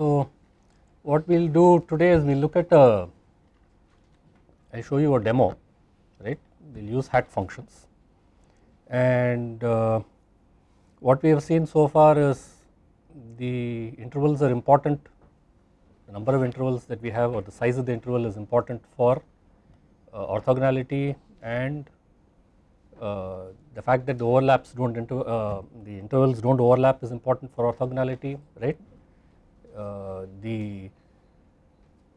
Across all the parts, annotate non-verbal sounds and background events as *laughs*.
So, what we will do today is we will look at a, I will show you a demo, right. We will use hat functions and uh, what we have seen so far is the intervals are important, the number of intervals that we have or the size of the interval is important for uh, orthogonality and uh, the fact that the overlaps do not inter uh, the intervals do not overlap is important for orthogonality right. Uh, the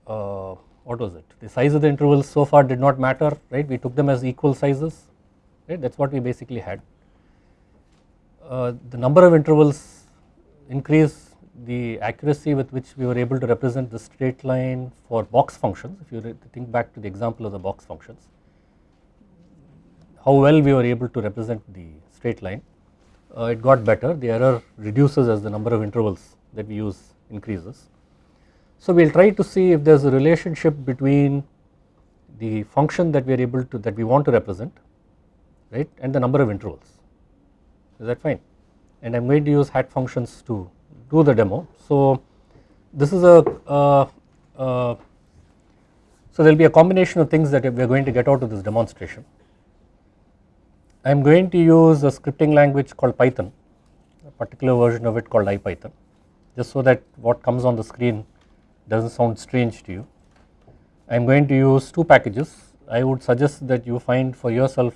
uh, what was it? The size of the intervals so far did not matter right? We took them as equal sizes right? That is what we basically had. Uh, the number of intervals increase the accuracy with which we were able to represent the straight line for box functions. If you think back to the example of the box functions how well we were able to represent the straight line uh, it got better. The error reduces as the number of intervals that we use increases. So we will try to see if there is a relationship between the function that we are able to that we want to represent right and the number of intervals is that fine and I am going to use hat functions to do the demo. So this is a uh, uh, so there will be a combination of things that we are going to get out of this demonstration. I am going to use a scripting language called Python a particular version of it called IPython just so that what comes on the screen does not sound strange to you. I am going to use two packages I would suggest that you find for yourself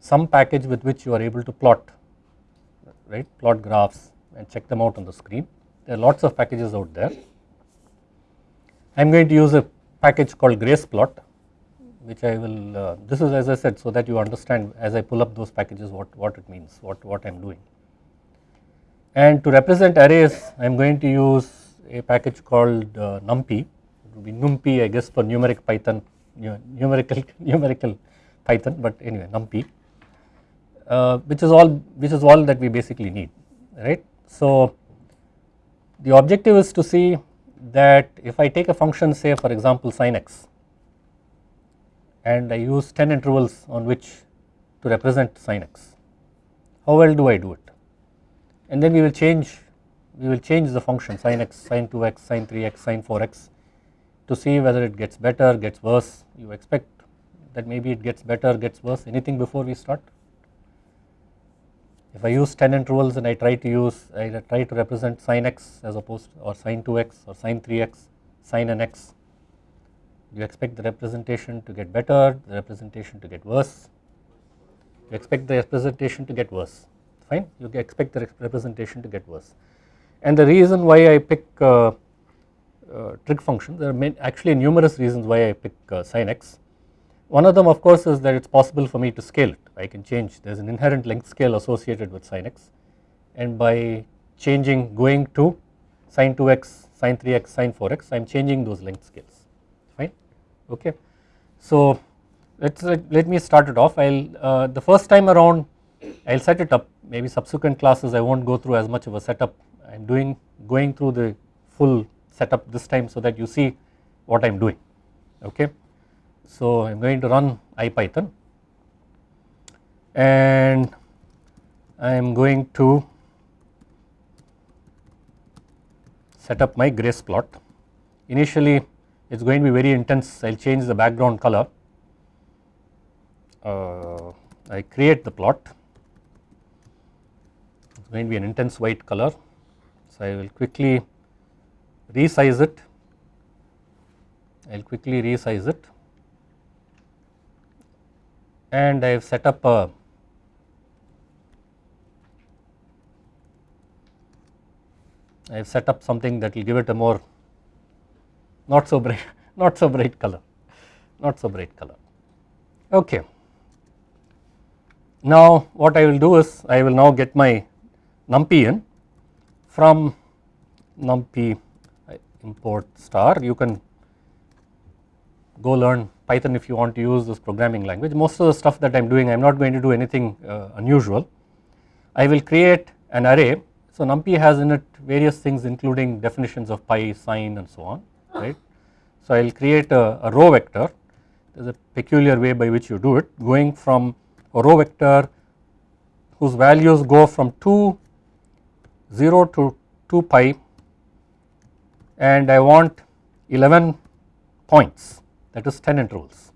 some package with which you are able to plot right plot graphs and check them out on the screen there are lots of packages out there. I am going to use a package called graceplot which I will uh, this is as I said so that you understand as I pull up those packages what, what it means what, what I am doing. And to represent arrays I am going to use a package called uh, numpy it will be numpy I guess for numeric python numerical *laughs* numerical python but anyway numpy uh, which is all which is all that we basically need right. So the objective is to see that if I take a function say for example sin x and I use 10 intervals on which to represent sin x. How well do I do it? And then we will change we will change the function sin x, sin 2x, sin 3x, sin 4x to see whether it gets better, gets worse. You expect that maybe it gets better, gets worse, anything before we start? If I use 10 intervals and I try to use, I try to represent sin x as opposed or sin 2x or sin 3x, sin n x, you expect the representation to get better, the representation to get worse, you expect the representation to get worse, fine, you expect the representation to get worse. And the reason why I pick uh, uh, trig functions, there are actually numerous reasons why I pick uh, sin x. One of them of course is that it is possible for me to scale it, I can change, there is an inherent length scale associated with sin x and by changing going to sin 2x, sin 3x, sin 4x, I am changing those length scales fine okay. So let us let me start it off I will uh, the first time around I will set it up maybe subsequent classes I will not go through as much of a setup. I am doing going through the full setup this time so that you see what I am doing. Okay. So I am going to run IPython. And I am going to set up my grace plot. Initially it is going to be very intense. I will change the background color. Uh, I create the plot is going to be an intense white color. So I will quickly resize it. I will quickly resize it. And I have set up a I have set up something that will give it a more not so bright *laughs* not so bright color not so bright color. Okay. Now what I will do is I will now get my numpy in from numpy import star. You can go learn python if you want to use this programming language. Most of the stuff that I am doing I am not going to do anything uh, unusual. I will create an array. So numpy has in it various things including definitions of pi sine and so on right. So I will create a, a row vector. There is a peculiar way by which you do it. Going from a row vector whose values go from 2 0 to 2 pi and I want 11 points that is 10 intervals.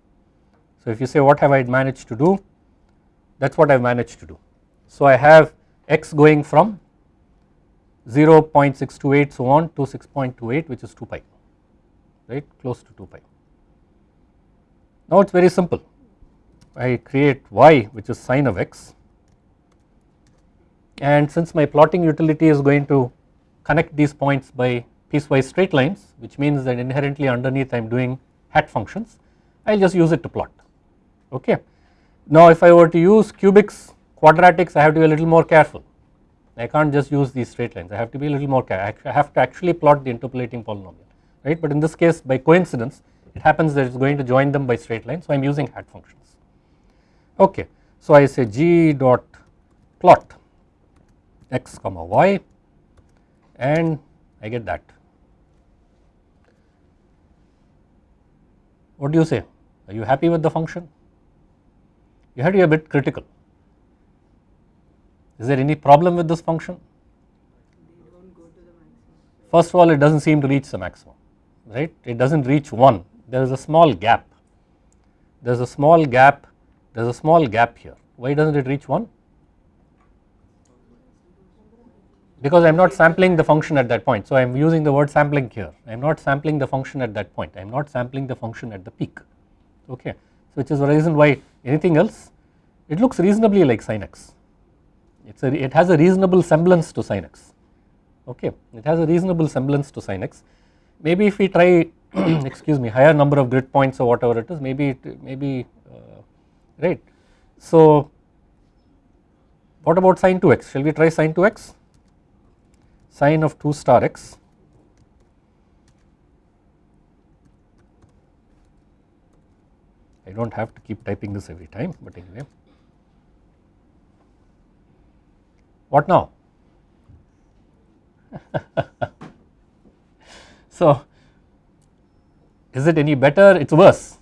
So if you say what have I managed to do that is what I have managed to do. So I have x going from 0.628 so on to 6.28 which is 2 pi right close to 2 pi. Now it is very simple I create y which is sine of x and since my plotting utility is going to connect these points by piecewise straight lines which means that inherently underneath I am doing hat functions I will just use it to plot. Okay. Now if I were to use cubics quadratics I have to be a little more careful. I can't just use these straight lines. I have to be a little more careful I have to actually plot the interpolating polynomial right? But in this case by coincidence it happens that it is going to join them by straight lines so I am using hat functions. Okay. So I say g dot plot x comma y and I get that. What do you say? Are you happy with the function? You have to be a bit critical. Is there any problem with this function? First of all, it does not seem to reach the maximum, right? It does not reach 1, there is a small gap. There is a small gap, there is a small gap here. Why does not it reach 1? Because I am not sampling the function at that point. So I am using the word sampling here. I am not sampling the function at that point. I am not sampling the function at the peak. Okay. So which is the reason why anything else it looks reasonably like sin x. It's a, it has a reasonable semblance to sin x. Okay. It has a reasonable semblance to sin x. Maybe if we try *clears throat* excuse me higher number of grid points or whatever it is maybe it maybe uh, right. So what about sin 2x? Shall we try sin 2x? Sine of 2 star x I do not have to keep typing this every time but anyway. What now? *laughs* so is it any better? It is worse,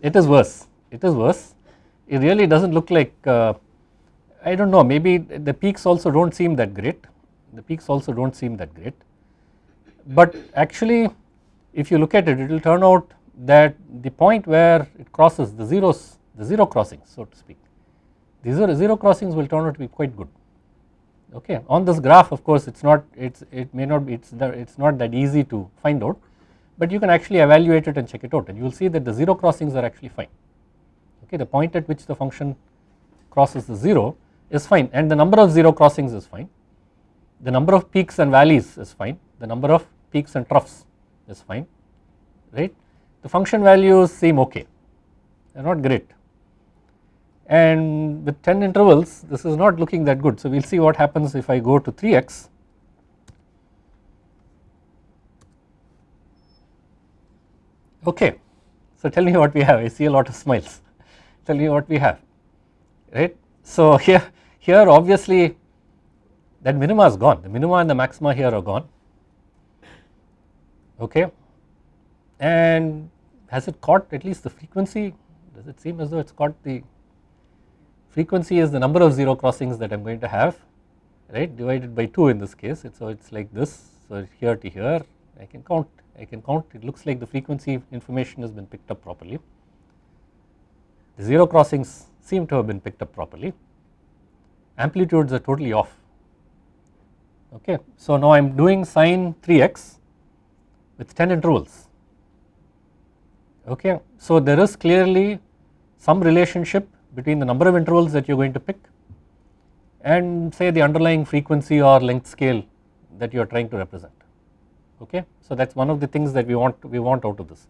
it is worse, it is worse. It really does not look like uh, I do not know maybe the peaks also do not seem that great the peaks also do not seem that great. But actually if you look at it, it will turn out that the point where it crosses the zeros, the zero crossings so to speak, the zero, zero crossings will turn out to be quite good. Okay. On this graph of course it is not, it's, it may not be, it's, it's not that easy to find out, but you can actually evaluate it and check it out and you will see that the zero crossings are actually fine. Okay. The point at which the function crosses the 0 is fine and the number of zero crossings is fine the number of peaks and valleys is fine, the number of peaks and troughs is fine, right. The function values seem okay, they are not great and with 10 intervals this is not looking that good. So we will see what happens if I go to 3x. Okay, so tell me what we have, I see a lot of smiles, tell me what we have, right. So *laughs* here, here obviously that minima is gone, the minima and the maxima here are gone, okay. And has it caught at least the frequency? Does it seem as though it has caught the frequency is the number of zero crossings that I am going to have, right, divided by 2 in this case, so it is like this, so here to here, I can count, I can count, it looks like the frequency information has been picked up properly. The zero crossings seem to have been picked up properly, amplitudes are totally off okay. So now I am doing sine 3x with 10 intervals okay. So there is clearly some relationship between the number of intervals that you are going to pick and say the underlying frequency or length scale that you are trying to represent okay. So that is one of the things that we want we want out of this.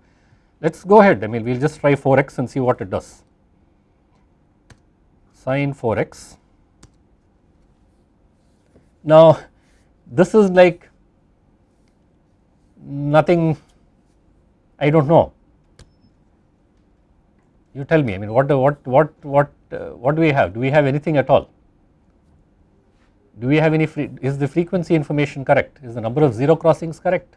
Let us go ahead I mean we will just try 4x and see what it does sine 4x. Now this is like nothing I do not know. You tell me I mean what what what what uh, what do we have? Do we have anything at all? Do we have any free is the frequency information correct? Is the number of zero crossings correct?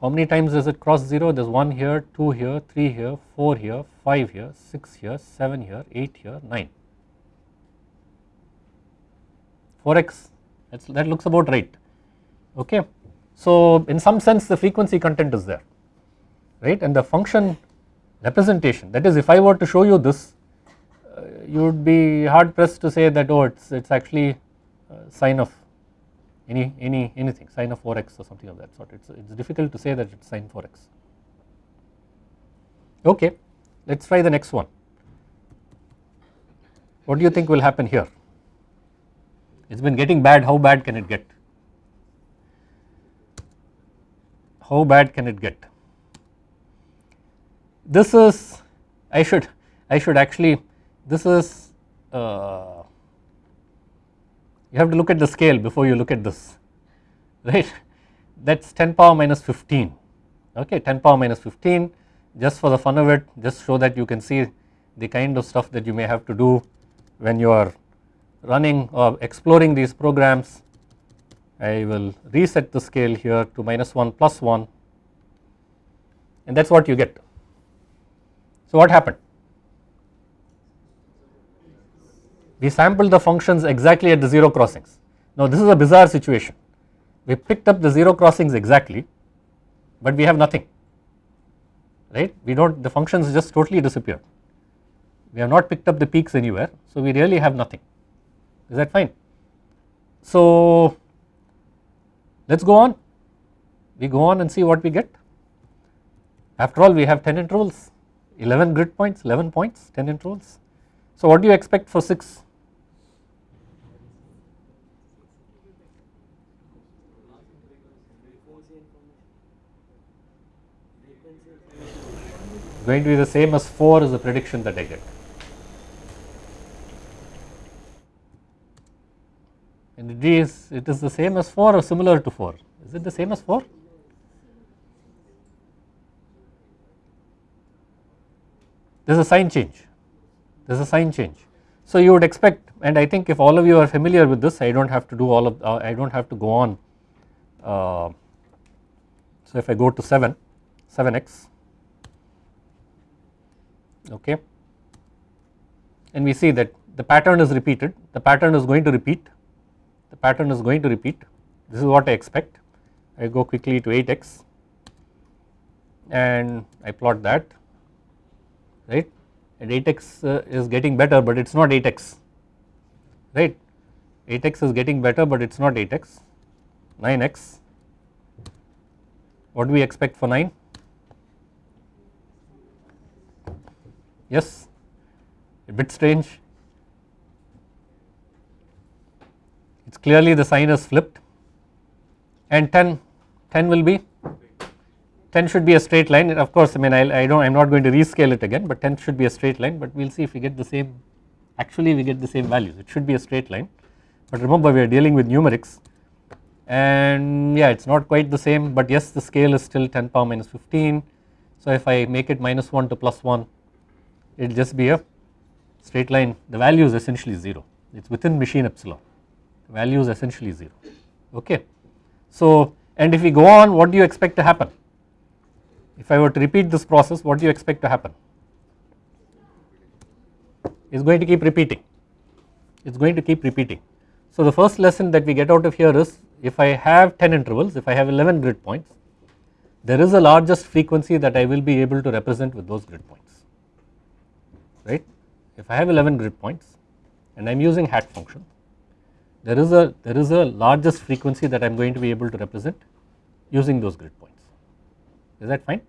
How many times does it cross 0 there is 1 here 2 here 3 here 4 here 5 here 6 here 7 here 8 here 9 4x That's, that looks about right. Okay. So in some sense the frequency content is there right? And the function representation that is if I were to show you this uh, you would be hard pressed to say that oh it's it's actually uh, sine of any any anything sine of 4x or something of that sort. It's it's difficult to say that it's sine 4x okay let's try the next one. What do you think will happen here it's been getting bad. How bad can it get? How bad can it get? This is I should I should actually this is uh, you have to look at the scale before you look at this right? That is 10 power minus 15 okay 10 power minus 15 just for the fun of it just so that you can see the kind of stuff that you may have to do when you are running or exploring these programs I will reset the scale here to minus 1 plus 1 and that is what you get. So what happened? We sampled the functions exactly at the 0 crossings. Now this is a bizarre situation. We picked up the 0 crossings exactly but we have nothing right we do not the functions just totally disappeared. We have not picked up the peaks anywhere so we really have nothing is that fine. So let us go on we go on and see what we get after all we have 10 intervals 11 grid points 11 points 10 intervals. So what do you expect for 6? Going to be the same as 4 is the prediction that I get. And is it is the same as 4 or similar to 4 is it the same as 4 there is a sign change. There is a sign change. So you would expect and I think if all of you are familiar with this I do not have to do all of uh, I do not have to go on uh, so if I go to 7 7x okay? And we see that the pattern is repeated. The pattern is going to repeat the pattern is going to repeat. This is what I expect. I go quickly to 8x and I plot that right? And 8x uh, is getting better but it is not 8x right? 8x is getting better but it is not 8x 9x what do we expect for 9 yes. A bit strange it is clearly the sign is flipped. And 10 10 will be 10 should be a straight line. Of course I mean I, I don't I am not going to rescale it again but 10 should be a straight line. But we will see if we get the same actually we get the same values. It should be a straight line. But remember we are dealing with numerics. And yeah it is not quite the same. But yes the scale is still 10 power minus 15 so if I make it minus 1 to plus 1 it will just be a straight line. The value is essentially 0 it is within machine epsilon value is essentially 0 okay. So and if we go on what do you expect to happen? If I were to repeat this process what do you expect to happen? It is going to keep repeating. It is going to keep repeating. So the first lesson that we get out of here is if I have 10 intervals if I have 11 grid points there is a largest frequency that I will be able to represent with those grid points. Right? If I have 11 grid points and I am using hat function there is a there is a largest frequency that I am going to be able to represent using those grid points. Is that fine?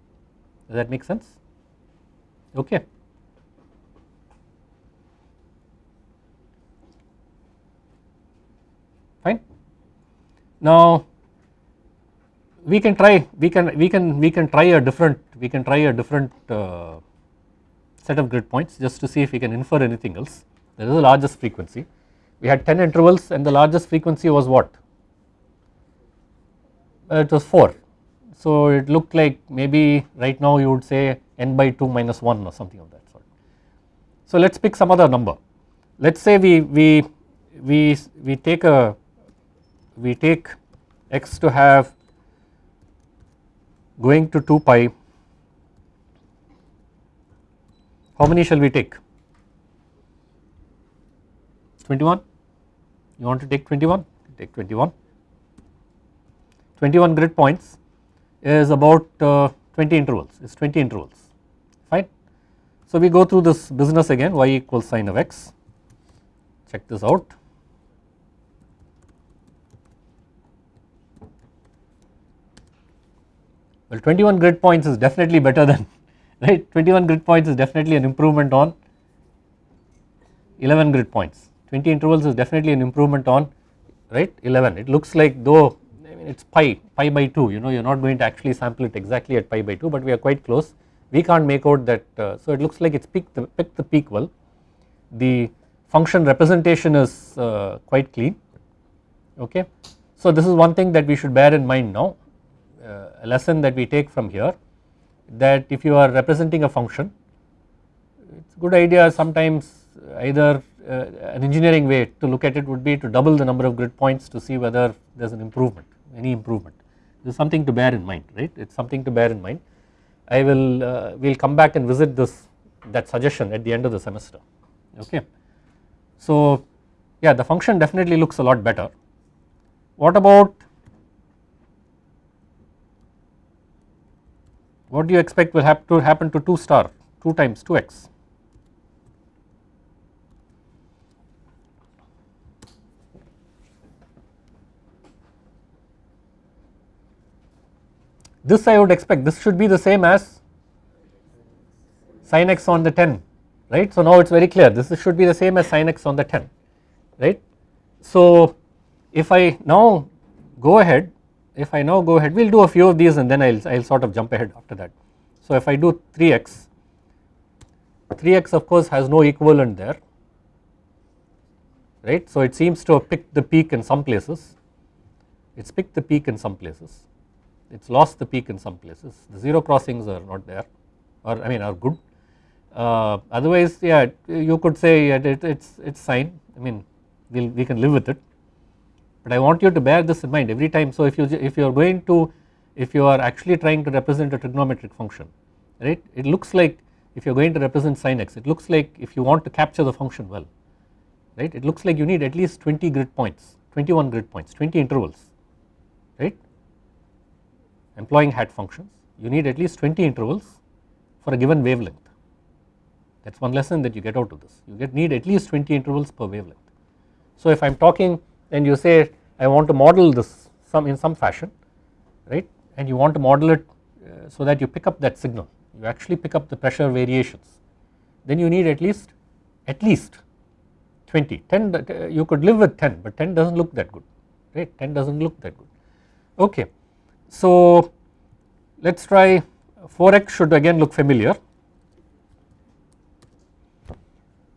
Does that make sense? Okay. Fine. Now we can try we can we can we can try a different we can try a different uh, set of grid points just to see if we can infer anything else. There is a largest frequency we had 10 intervals and the largest frequency was what? Uh, it was 4. So it looked like maybe right now you would say n by 2 minus 1 or something of that sort. So let us pick some other number. Let us say we, we, we, we take a, we take x to have going to 2 pi, how many shall we take? 21 you want to take 21 take 21. 21 grid points is about uh, 20 intervals, it's 20 intervals, fine. So we go through this business again y equals sine of x, check this out. Well 21 grid points is definitely better than *laughs* right 21 grid points is definitely an improvement on 11 grid points 20 intervals is definitely an improvement on right 11 it looks like though I mean it is pi pi by 2 you know you are not going to actually sample it exactly at pi by 2 but we are quite close. We can't make out that uh, so it looks like it's picked the, picked the peak well. The function representation is uh, quite clean. Okay. So this is one thing that we should bear in mind now uh, a lesson that we take from here that if you are representing a function it is a good idea sometimes either an engineering way to look at it would be to double the number of grid points to see whether there is an improvement any improvement this is something to bear in mind right it is something to bear in mind. I will uh, will come back and visit this that suggestion at the end of the semester okay. So yeah the function definitely looks a lot better. What about what do you expect will have to happen to 2 star 2 times 2x this I would expect this should be the same as sin x on the 10 right. So now it is very clear this should be the same as sin x on the 10 right. So if I now go ahead if I now go ahead we will do a few of these and then I will I will sort of jump ahead after that. So if I do 3x 3x of course has no equivalent there right. So it seems to have picked the peak in some places it has picked the peak in some places it has lost the peak in some places. The zero crossings are not there or I mean are good. Uh, otherwise yeah you could say it, it, it's it's fine. I mean we'll, we can live with it. But I want you to bear this in mind every time. So if you if you are going to if you are actually trying to represent a trigonometric function right it looks like if you are going to represent sin x it looks like if you want to capture the function well right it looks like you need at least 20 grid points 21 grid points 20 intervals right employing hat functions you need at least 20 intervals for a given wavelength. That is one lesson that you get out of this. You get need at least 20 intervals per wavelength. So if I am talking and you say I want to model this some in some fashion right and you want to model it uh, so that you pick up that signal you actually pick up the pressure variations then you need at least at least 20 10 uh, you could live with 10 but 10 does not look that good right? 10 does not look that good. Okay. So let us try 4x should again look familiar.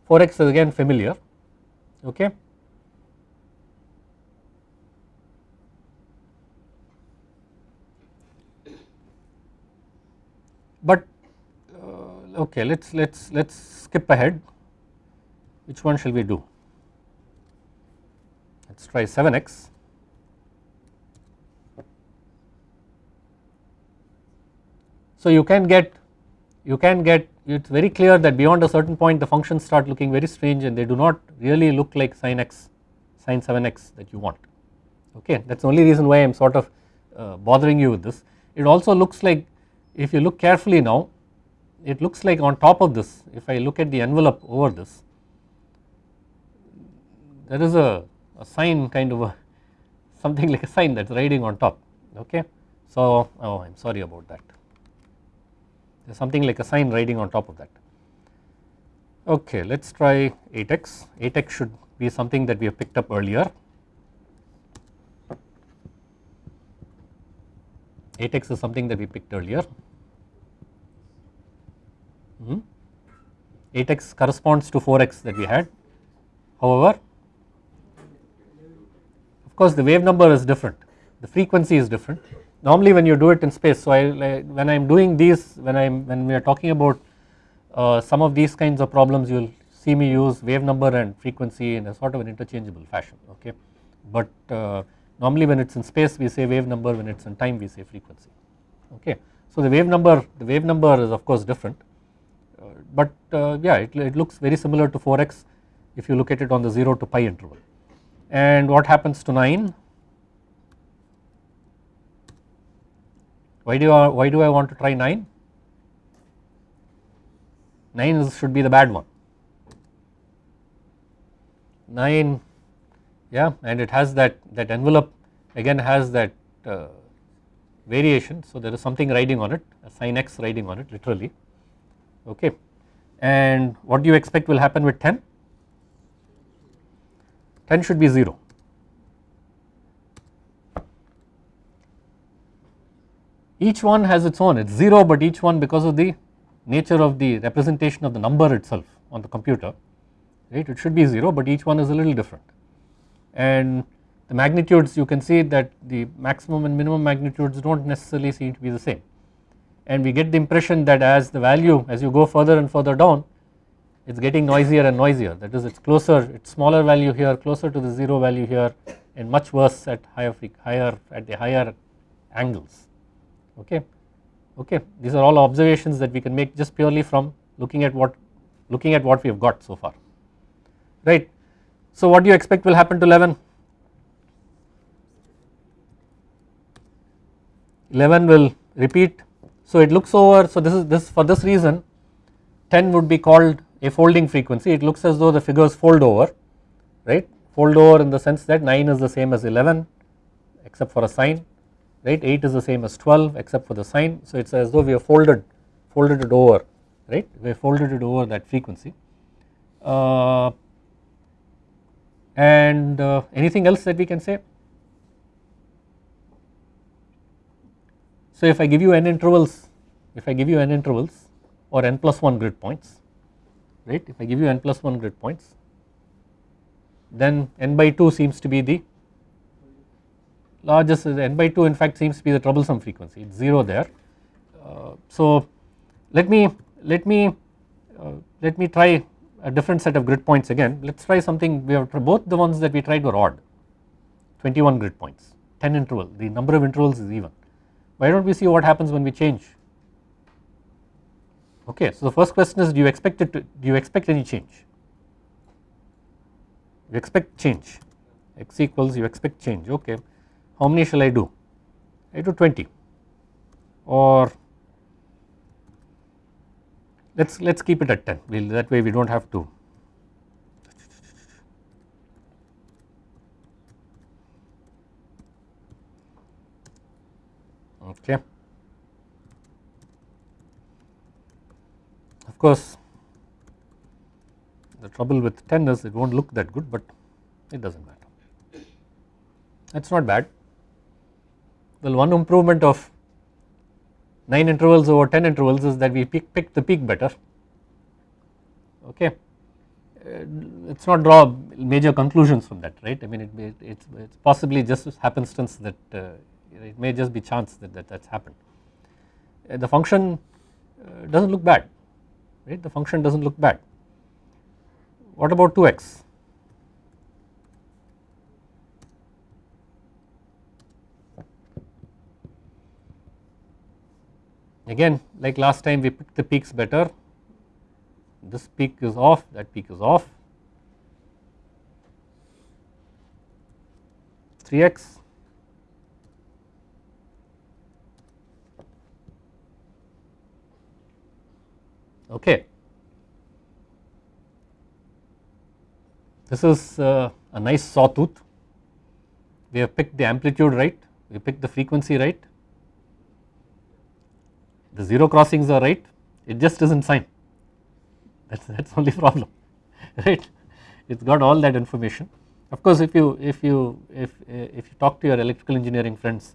4x is again familiar okay? But uh, okay let's let's let's skip ahead. Which one shall we do? Let's try 7x So you can get you can get it is very clear that beyond a certain point the functions start looking very strange and they do not really look like sin x sin 7x that you want okay that is the only reason why I am sort of uh, bothering you with this. It also looks like if you look carefully now it looks like on top of this if I look at the envelope over this there is a, a sine kind of a *laughs* something like a sine that is riding on top okay. So oh I am sorry about that something like a sine riding on top of that. Okay, let us try 8x, 8x should be something that we have picked up earlier. 8x is something that we picked earlier. Mm -hmm. 8x corresponds to 4x that we had. However, of course the wave number is different, the frequency is different normally when you do it in space so I like when I am doing these when I am when we are talking about uh, some of these kinds of problems you will see me use wave number and frequency in a sort of an interchangeable fashion okay? But uh, normally when it is in space we say wave number when it is in time we say frequency okay. So the wave number the wave number is of course different uh, but uh, yeah it, it looks very similar to 4x if you look at it on the 0 to pi interval. And what happens to 9 why do I, why do I want to try 9 9 is, should be the bad one. 9 yeah and it has that that envelope again has that uh, variation. So there is something riding on it a sin x riding on it literally. Okay. And what do you expect will happen with 10 10 should be 0 each one has its own. It is 0 but each one because of the nature of the representation of the number itself on the computer right? It should be 0 but each one is a little different. And the magnitudes you can see that the maximum and minimum magnitudes do not necessarily seem to be the same. And we get the impression that as the value as you go further and further down it is getting noisier and noisier. That is it is closer it is smaller value here closer to the 0 value here and much worse at higher higher at the higher angles okay. Okay. These are all observations that we can make just purely from looking at what looking at what we have got so far. Right. So what do you expect will happen to 11 11 will repeat. So it looks over. So this is this for this reason 10 would be called a folding frequency. It looks as though the figures fold over. Right. Fold over in the sense that 9 is the same as 11 except for a sign right? 8 is the same as 12 except for the sign. So it is as though we have folded folded it over right? We have folded it over that frequency. Uh, and uh, anything else that we can say? So if I give you n intervals if I give you n intervals or n plus 1 grid points right? If I give you n plus 1 grid points then n by 2 seems to be the largest is n by 2 in fact seems to be the troublesome frequency. It is 0 there. Uh, so let me let me uh, let me try a different set of grid points again. Let us try something. We have both the ones that we tried were odd. 21 grid points 10 interval. The number of intervals is even. Why do not we see what happens when we change? Okay so the first question is do you expect it to do you expect any change? You expect change. X equals you expect change. Okay how many shall I do? I do 20 or let us let us keep it at 10 we'll, that way we do not have to okay. Of course the trouble with 10 is it not look that good but it does not matter. That is not bad well one improvement of 9 intervals over 10 intervals is that we pick, pick the peak better. Okay. Uh, it is not draw major conclusions from that right? I mean it, it it's, it's possibly just a happenstance that uh, it may just be chance that, that that's happened. Uh, the function uh, does not look bad right? The function does not look bad. What about 2x Again like last time we picked the peaks better, this peak is off, that peak is off, 3x okay. This is uh, a nice sawtooth, we have picked the amplitude right, we picked the frequency right, the 0 crossings are right it just is not sine that is that is only problem *laughs* right? It has got all that information. Of course if you if you if if you talk to your electrical engineering friends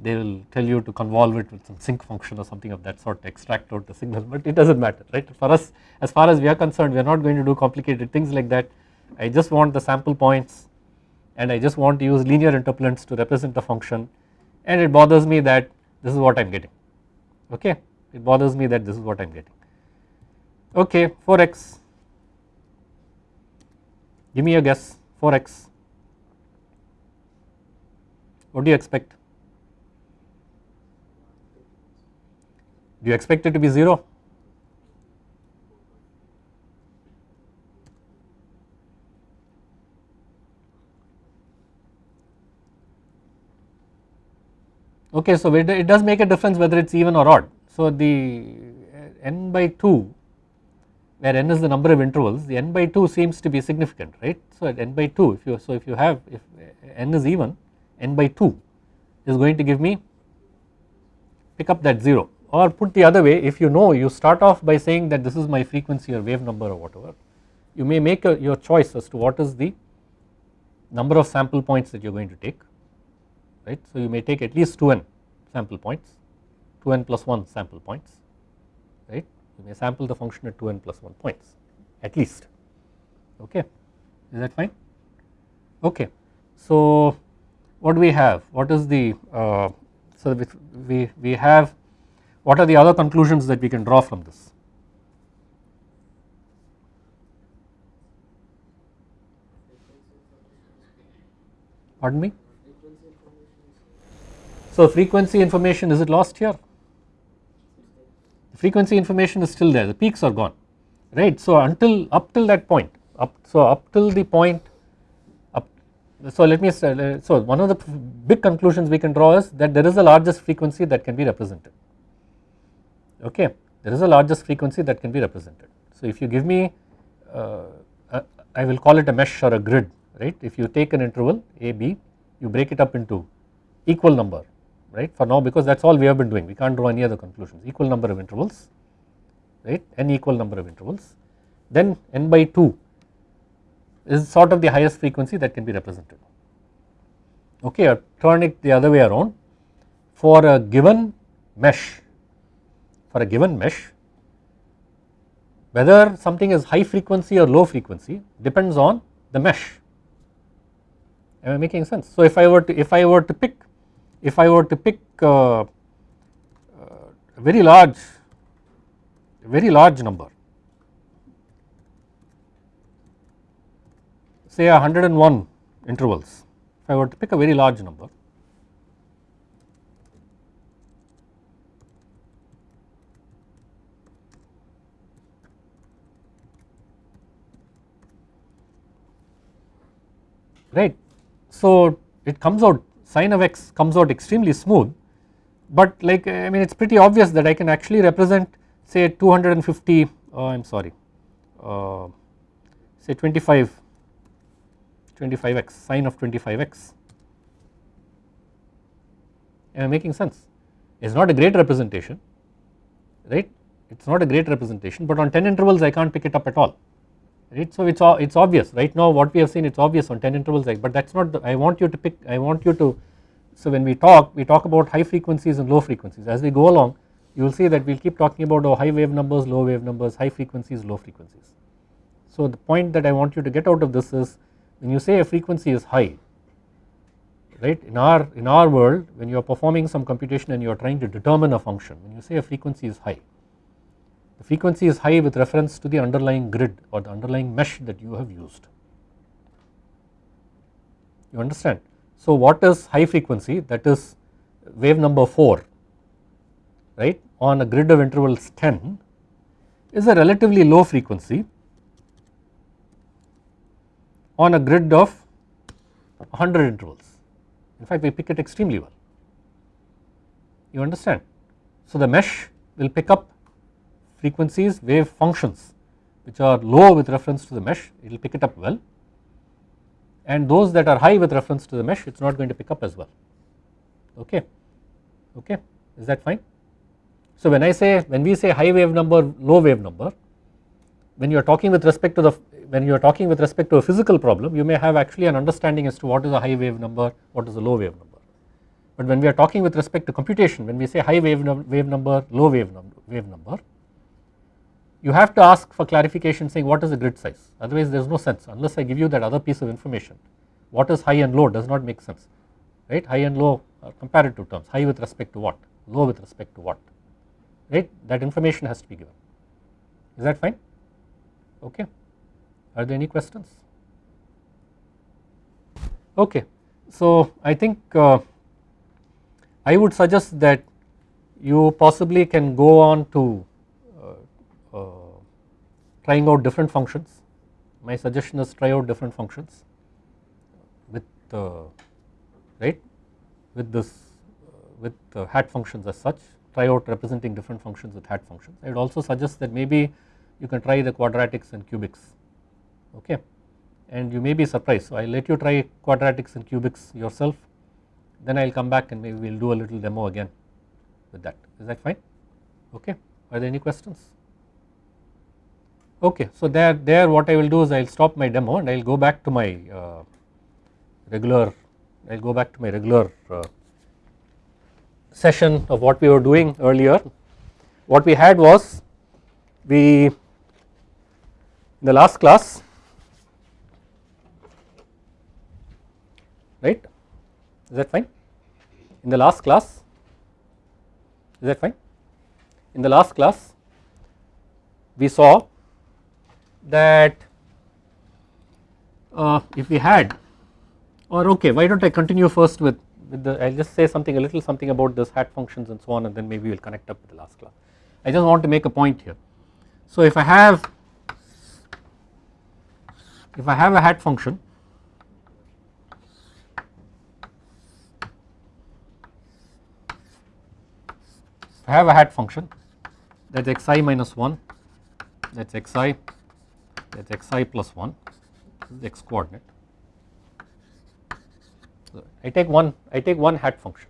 they will tell you to convolve it with some sinc function or something of that sort to extract out the signal but it does not matter right? For us as far as we are concerned we are not going to do complicated things like that. I just want the sample points and I just want to use linear interpolants to represent the function and it bothers me that this is what I am getting okay? It bothers me that this is what I am getting. Okay 4x give me a guess. 4x what do you expect? Do you expect it to be 0 okay so it, does make a difference whether it is even or odd. So the n by 2 where n is the number of intervals the n by 2 seems to be significant right. So at n by 2 if you so if you have if n is even n by 2 is going to give me pick up that 0 or put the other way if you know you start off by saying that this is my frequency or wave number or whatever you may make a, your choice as to what is the number of sample points that you are going to take right. So you may take at least 2n sample points 2n plus 1 sample points right? You may sample the function at 2n plus 1 points at least okay? Is that fine? Okay. So what do we have? What is the uh, so we, we have what are the other conclusions that we can draw from this? Pardon me so frequency information is it lost here? The frequency information is still there the peaks are gone right. So until up till that point up so up till the point up so let me say so one of the big conclusions we can draw is that there is a largest frequency that can be represented okay there is a largest frequency that can be represented. So if you give me uh, I will call it a mesh or a grid right if you take an interval a b you break it up into equal number right? For now because that is all we have been doing. We can't draw any other conclusions. Equal number of intervals right? N equal number of intervals. Then n by 2 is sort of the highest frequency that can be represented. Okay or turn it the other way around. For a given mesh for a given mesh whether something is high frequency or low frequency depends on the mesh. Am I making sense? So if I were to if I were to pick if I were to pick uh, a very large a very large number say 101 intervals if I were to pick a very large number right. So it comes out sine of x comes out extremely smooth but like I mean it is pretty obvious that I can actually represent say 250 uh, I am sorry uh, say 25 25x sine of 25x am I making sense? It is not a great representation right? It is not a great representation but on 10 intervals I can't pick it up at all right. So it is it is obvious right now what we have seen it is obvious on 10 intervals like but that is not the, I want you to pick I want you to so when we talk we talk about high frequencies and low frequencies as we go along you will see that we will keep talking about oh, high wave numbers low wave numbers high frequencies low frequencies. So the point that I want you to get out of this is when you say a frequency is high right in our in our world when you are performing some computation and you are trying to determine a function when you say a frequency is high the frequency is high with reference to the underlying grid or the underlying mesh that you have used. You understand? So what is high frequency that is wave number 4 right on a grid of intervals 10 is a relatively low frequency on a grid of 100 intervals. In fact, we pick it extremely well. You understand? So the mesh will pick up frequencies wave functions which are low with reference to the mesh it will pick it up well. And those that are high with reference to the mesh it is not going to pick up as well. Okay? Okay? Is that fine. So when I say when we say high wave number low wave number when you are talking with respect to the when you are talking with respect to a physical problem you may have actually an understanding as to what is a high wave number what is a low wave number. But when we are talking with respect to computation when we say high wave, wave number low wave, num wave number you have to ask for clarification saying what is the grid size. Otherwise there is no sense unless I give you that other piece of information. What is high and low does not make sense right? High and low are comparative terms. High with respect to what? Low with respect to what? Right? That information has to be given. Is that fine? Okay. Are there any questions? Okay. So I think uh, I would suggest that you possibly can go on to trying out different functions. My suggestion is try out different functions with uh, right with this uh, with uh, hat functions as such try out representing different functions with hat functions. I would also suggest that maybe you can try the quadratics and cubics okay and you may be surprised. So I will let you try quadratics and cubics yourself then I will come back and maybe we will do a little demo again with that is that fine okay are there any questions okay so there there what I will do is I will stop my demo and I will go back to my uh, regular I will go back to my regular uh, session of what we were doing earlier. What we had was we in the last class right? Is that fine? In the last class is that fine? In the last class we saw that uh, if we had or okay why do not I continue first with, with the I will just say something a little something about this hat functions and so on and then maybe we will connect up with the last class. I just want to make a point here. So if I have if I have a hat function I have a hat function that is xi minus 1 that is xi that is xi plus 1 this is x coordinate. So I take one I take one hat function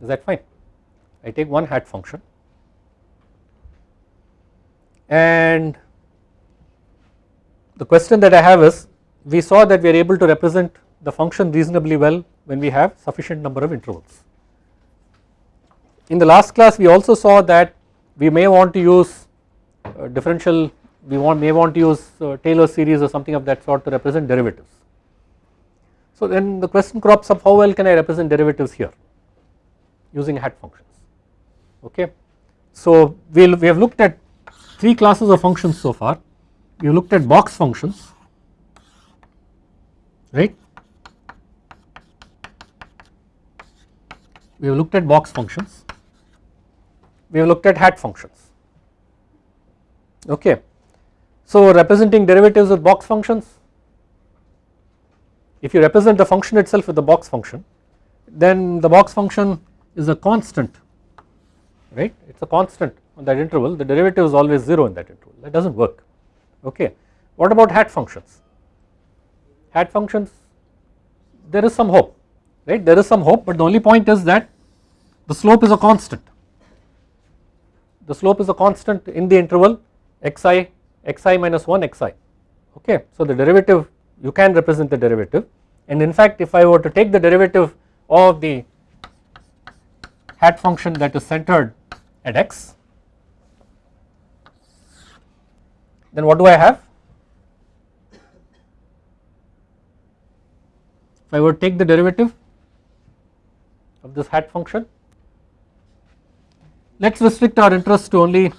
is that fine I take one hat function and the question that I have is we saw that we are able to represent the function reasonably well when we have sufficient number of intervals. In the last class we also saw that we may want to use uh, differential we want may want to use uh, Taylor series or something of that sort to represent derivatives. So then the question crops up how well can I represent derivatives here using hat functions okay. So we we'll, we have looked at three classes of functions so far we have looked at box functions right we have looked at box functions we have looked at hat functions okay. So representing derivatives with box functions if you represent the function itself with the box function then the box function is a constant right? It is a constant on that interval. The derivative is always 0 in that interval. That does not work. Okay. What about hat functions? Hat functions there is some hope right? There is some hope but the only point is that the slope is a constant. The slope is a constant in the interval xi xi minus 1 xi okay. So the derivative you can represent the derivative and in fact if I were to take the derivative of the hat function that is centered at x then what do I have? If I were to take the derivative of this hat function let us restrict our interest to only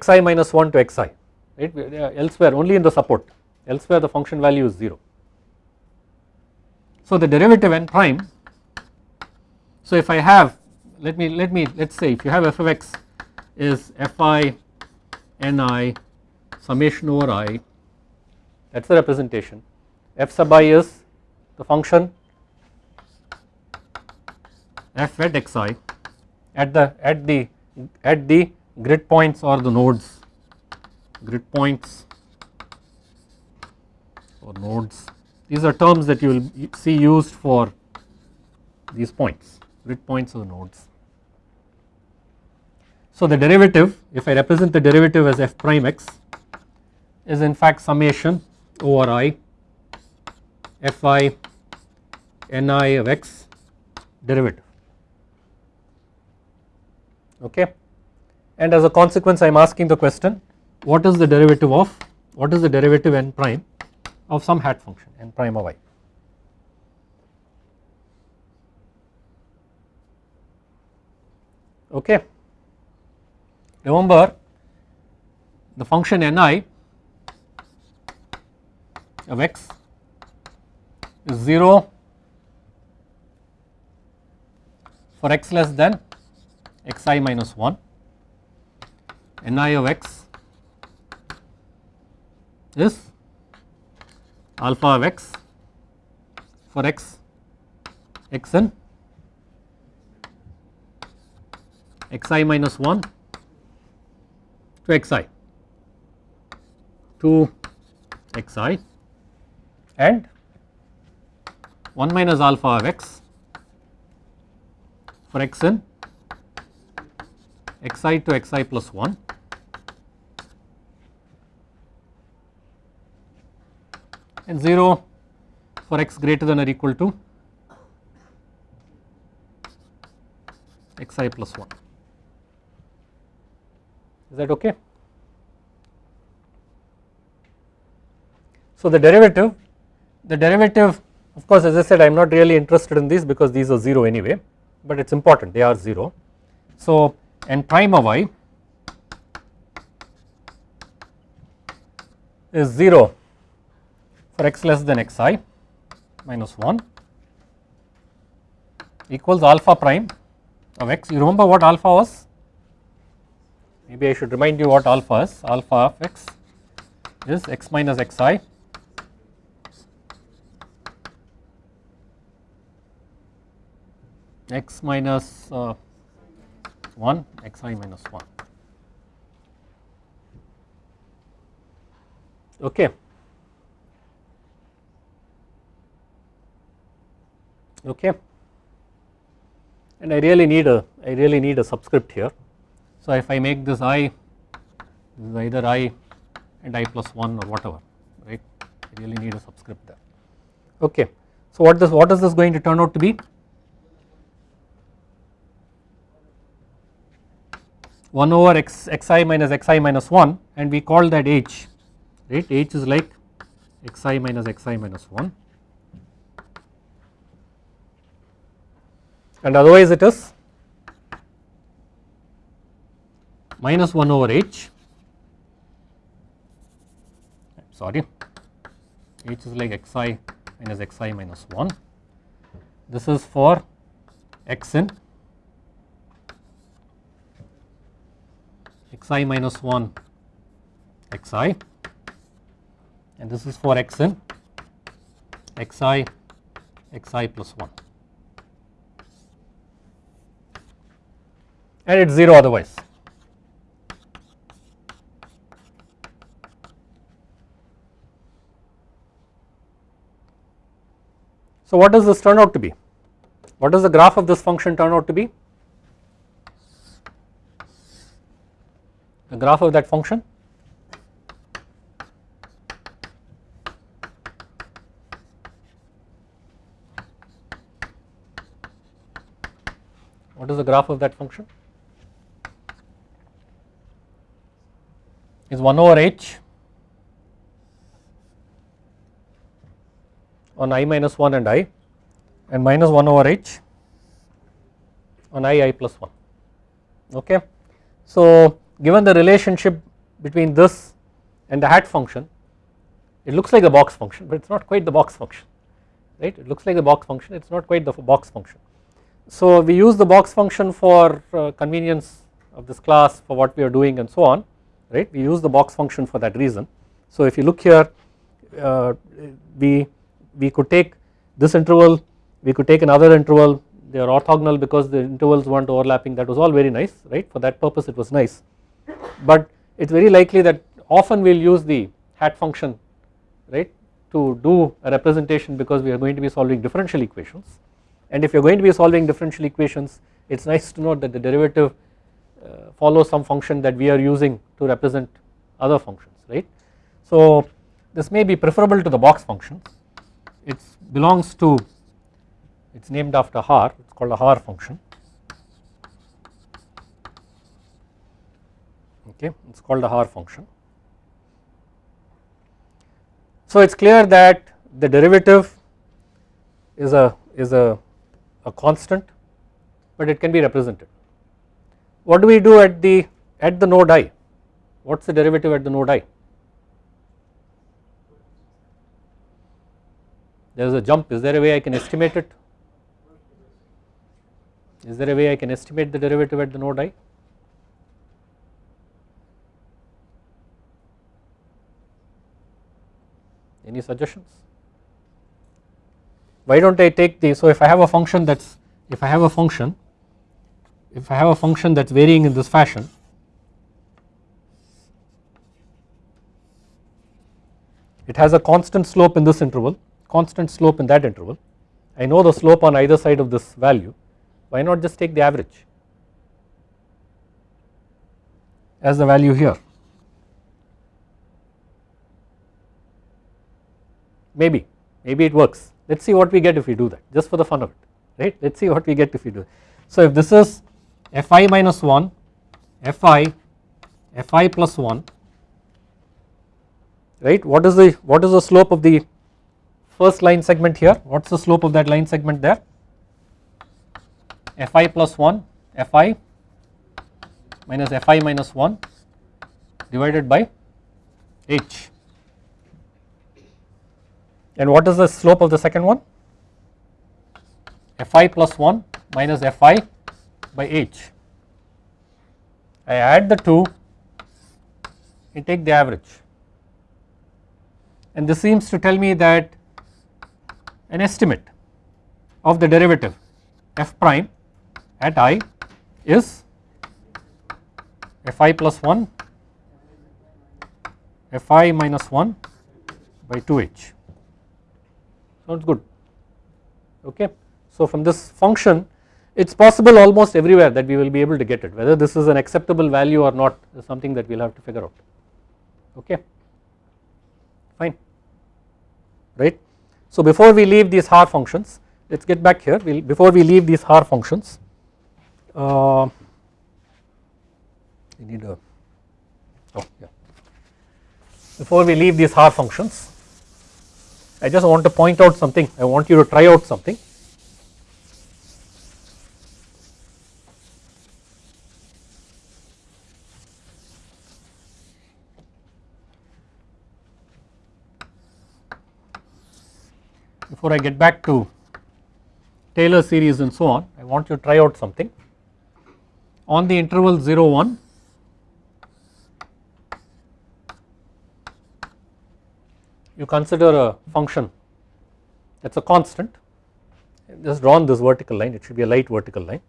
xi minus 1 to xi right? Uh, elsewhere only in the support. Elsewhere the function value is 0. So the derivative n prime so if I have let me let me let us say if you have f of x is fi ni summation over i that is the representation. f sub i is the function f at xi at the at the at the grid points or the nodes. Grid points or nodes. These are terms that you will see used for these points. Grid points or nodes. So the derivative if I represent the derivative as f prime x is in fact summation over i fi ni of x derivative. Okay and as a consequence I am asking the question what is the derivative of what is the derivative n prime of some hat function n prime of i. Okay. Remember the function ni of x is 0 for x less than xi minus 1 ni of x is alpha of x for x x n x i minus 1 to x i. To x i. And 1 minus alpha of x for x n x i to x i plus 1 and 0 for x greater than or equal to x i plus 1. Is that okay? So, the derivative, the derivative of course, as I said I am not really interested in these because these are 0 anyway, but it is important they are 0. So, n prime of i is 0 for x less than x i minus 1 equals alpha prime of x. You remember what alpha was? Maybe I should remind you what alpha is. Alpha of x is x minus x i x minus uh, 1 x i minus 1 okay. Okay. And I really need a I really need a subscript here. So if I make this i this is either i and i plus 1 or whatever right? I really need a subscript there. Okay. So what this what is this going to turn out to be 1 over x xi minus xi minus 1 and we call that h right? H is like xi minus xi minus 1 and otherwise it is minus 1 over h. Sorry. H is like xi minus xi minus 1 this is for x in xi minus 1 xi and this is for x in xi xi plus 1 and it is 0 otherwise. So, what does this turn out to be? What does the graph of this function turn out to be? The graph of that function what is the graph of that function? is 1 over h on i minus 1 and i and minus 1 over h on i i plus 1 okay. So given the relationship between this and the hat function it looks like a box function but it is not quite the box function right? It looks like the box function it is not quite the box function. So we use the box function for uh, convenience of this class for what we are doing and so on right? We use the box function for that reason. So if you look here uh, we we could take this interval we could take another interval. They are orthogonal because the intervals weren't overlapping. That was all very nice right? For that purpose it was nice but it is very likely that often we will use the hat function right to do a representation because we are going to be solving differential equations. And if you are going to be solving differential equations it is nice to note that the derivative uh, follow some function that we are using to represent other functions right. So this may be preferable to the box function it belongs to it is named after Haar it is called a Haar function okay it is called a Haar function. So it is clear that the derivative is a is a, a constant but it can be represented what do we do at the at the node i? What is the derivative at the node i? There is a jump, is there a way I can estimate it? Is there a way I can estimate the derivative at the node i? Any suggestions? why do not I take the so if I have a function that is if I have a function if I have a function that is varying in this fashion it has a constant slope in this interval constant slope in that interval. I know the slope on either side of this value. Why not just take the average as the value here maybe maybe it works. Let us see what we get if we do that just for the fun of it right? Let us see what we get if we do it. So if this is fi minus 1 fi fi plus 1 right? What is the what is the slope of the first line segment here? What is the slope of that line segment there? Fi plus 1 fi minus fi minus 1 divided by h and what is the slope of the second one? Fi plus 1 minus Fi by h. I add the two and take the average and this seems to tell me that an estimate of the derivative f prime at i is fi plus 1 fi minus 1 by 2h sounds good. Okay. So from this function it is possible almost everywhere that we will be able to get it whether this is an acceptable value or not is something that we will have to figure out. Okay. Fine. Right. So before we leave these Haar functions let us get back here. We'll, before we leave these Haar functions uh, we need a oh yeah. Before we leave these Haar functions I just want to point out something. I want you to try out something. Before I get back to Taylor series and so on I want you to try out something. On the interval 0 1 you consider a function that is a constant. Just drawn this vertical line it should be a light vertical line.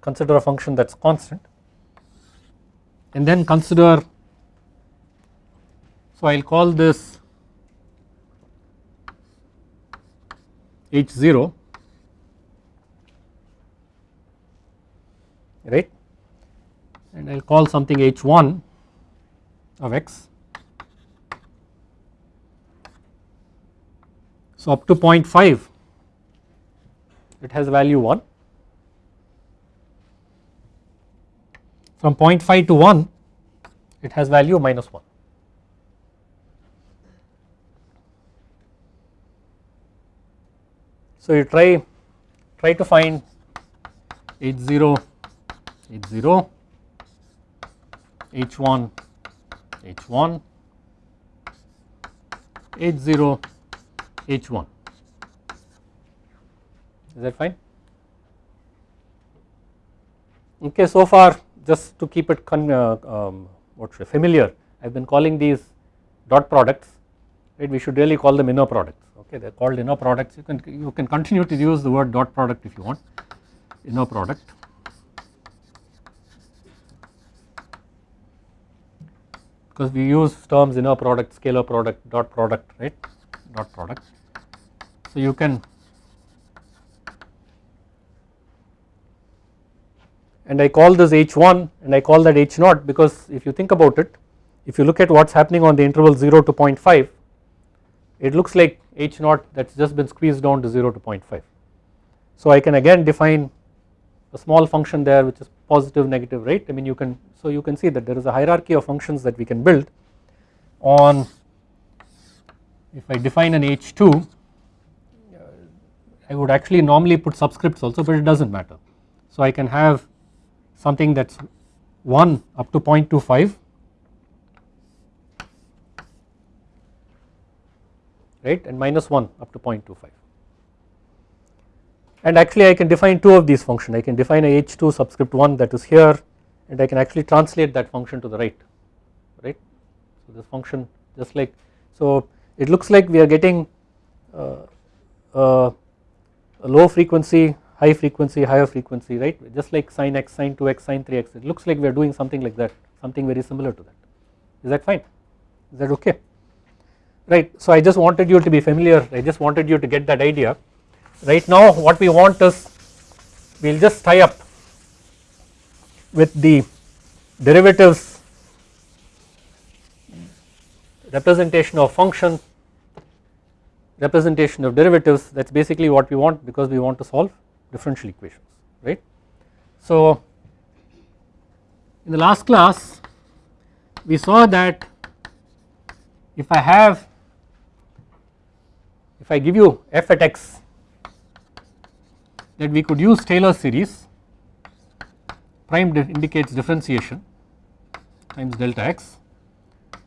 Consider a function that is constant and then consider so I will call this h0 right? And I will call something h1 of x So up to 0.5 it has value 1 from 0.5 to 1 it has value minus 1. So you try try to find h0 h0 h1 h1 h0 H1 is that fine? Okay so far just to keep it con, uh, um, what should familiar I have been calling these dot products right? We should really call them inner products okay? They are called inner products. You can you can continue to use the word dot product if you want. Inner product. Because we use terms inner product scalar product dot product right? Dot product so you can and I call this h1 and I call that h naught because if you think about it if you look at what is happening on the interval 0 to 0.5 it looks like h naught that has just been squeezed down to 0 to 0.5. So I can again define a small function there which is positive negative right I mean you can so you can see that there is a hierarchy of functions that we can build on if I define an h2 I would actually normally put subscripts also but it does not matter. So I can have something that is 1 up to 0.25 right? And minus 1 up to 0.25 and actually I can define two of these functions. I can define a h2 subscript 1 that is here and I can actually translate that function to the right. Right. So this function just like so it looks like we are getting uh, uh, low frequency, high frequency, higher frequency right? Just like sin x, sin 2x, sin 3x it looks like we are doing something like that something very similar to that. Is that fine? Is that okay? Right. So I just wanted you to be familiar I just wanted you to get that idea. Right now what we want is we will just tie up with the derivatives representation of function representation of derivatives that is basically what we want because we want to solve differential equations right. So in the last class we saw that if I have if I give you f at x that we could use Taylor series prime indicates differentiation times delta x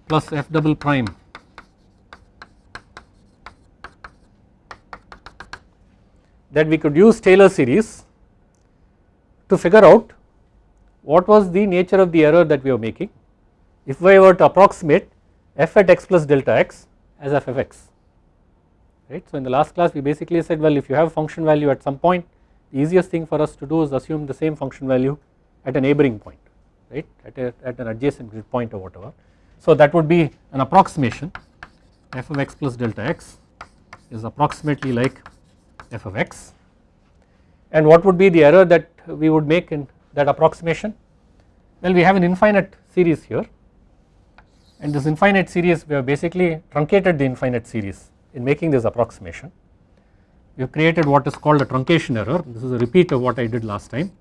plus f double prime that we could use Taylor series to figure out what was the nature of the error that we were making if we were to approximate f at x plus delta x as f of x right. So in the last class we basically said well if you have function value at some point the easiest thing for us to do is assume the same function value at a neighboring point right at, a, at an adjacent grid point or whatever. So that would be an approximation f of x plus delta x is approximately like f of x and what would be the error that we would make in that approximation? Well we have an infinite series here and this infinite series we have basically truncated the infinite series in making this approximation. We have created what is called a truncation error this is a repeat of what I did last time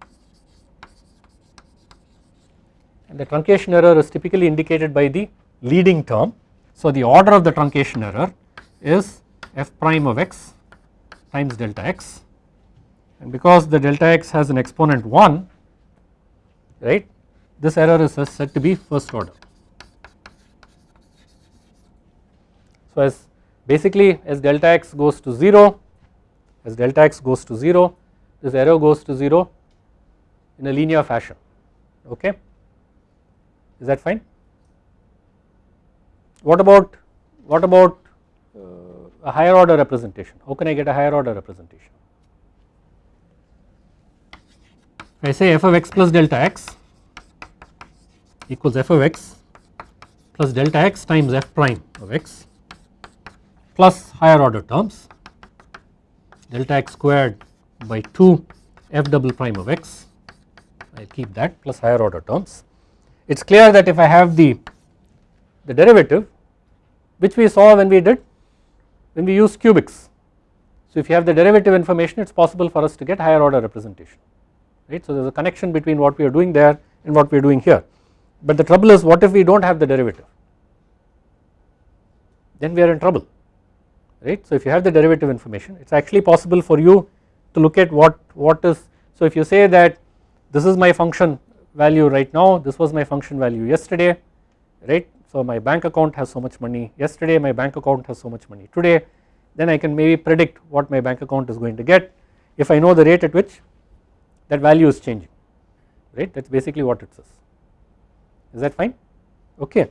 and the truncation error is typically indicated by the leading term. So the order of the truncation error is f prime of x times delta x. And because the delta x has an exponent 1 right this error is said to be first order. So as basically as delta x goes to 0 as delta x goes to 0 this error goes to 0 in a linear fashion okay? Is that fine? What about what about a higher order representation. How can I get a higher order representation? I say f of x plus delta x equals f of x plus delta x times f prime of x plus higher order terms delta x squared by 2 f double prime of x. I will keep that plus higher order terms. It is clear that if I have the, the derivative which we saw when we did when we use cubics. So if you have the derivative information it is possible for us to get higher order representation right. So there is a connection between what we are doing there and what we are doing here but the trouble is what if we do not have the derivative then we are in trouble right. So if you have the derivative information it is actually possible for you to look at what what is so if you say that this is my function value right now this was my function value yesterday right. So my bank account has so much money. Yesterday my bank account has so much money. Today then I can maybe predict what my bank account is going to get. If I know the rate at which that value is changing right? That is basically what it says is that fine? Okay.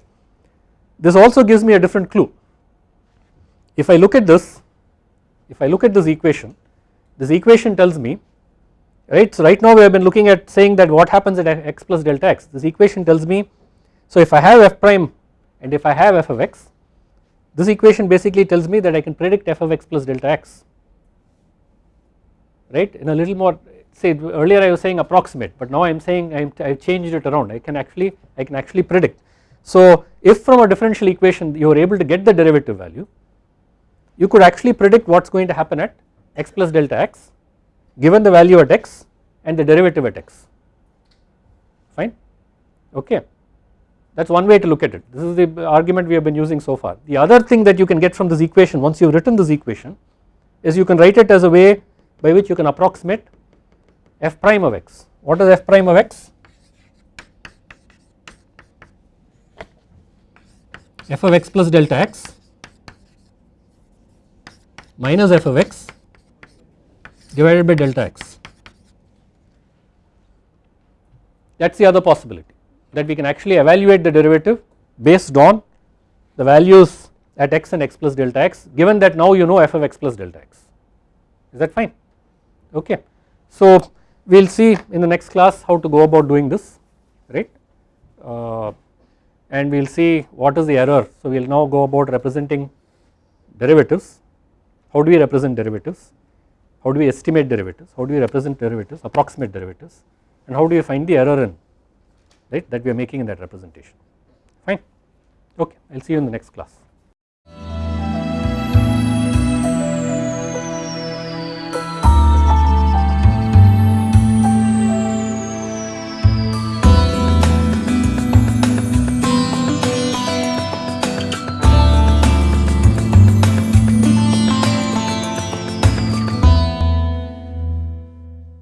This also gives me a different clue. If I look at this, if I look at this equation, this equation tells me right. So right now we have been looking at saying that what happens at x plus delta x. This equation tells me so if I have f prime and if I have f of x this equation basically tells me that I can predict f of x plus delta x right? In a little more say earlier I was saying approximate but now I am saying I have changed it around. I can actually I can actually predict. So if from a differential equation you are able to get the derivative value you could actually predict what is going to happen at x plus delta x given the value at x and the derivative at x. Fine? Okay that is one way to look at it this is the argument we have been using so far. The other thing that you can get from this equation once you have written this equation is you can write it as a way by which you can approximate f prime of x. What is f prime of x? f of x plus delta x minus f of x divided by delta x. That is the other possibility that we can actually evaluate the derivative based on the values at x and x plus delta x given that now you know f of x plus delta x. Is that fine? Okay. So we will see in the next class how to go about doing this right? Uh, and we will see what is the error. So we will now go about representing derivatives, how do we represent derivatives, how do we estimate derivatives, how do we represent derivatives, approximate derivatives? And how do we find the error in right that we are making in that representation fine okay I will see you in the next class.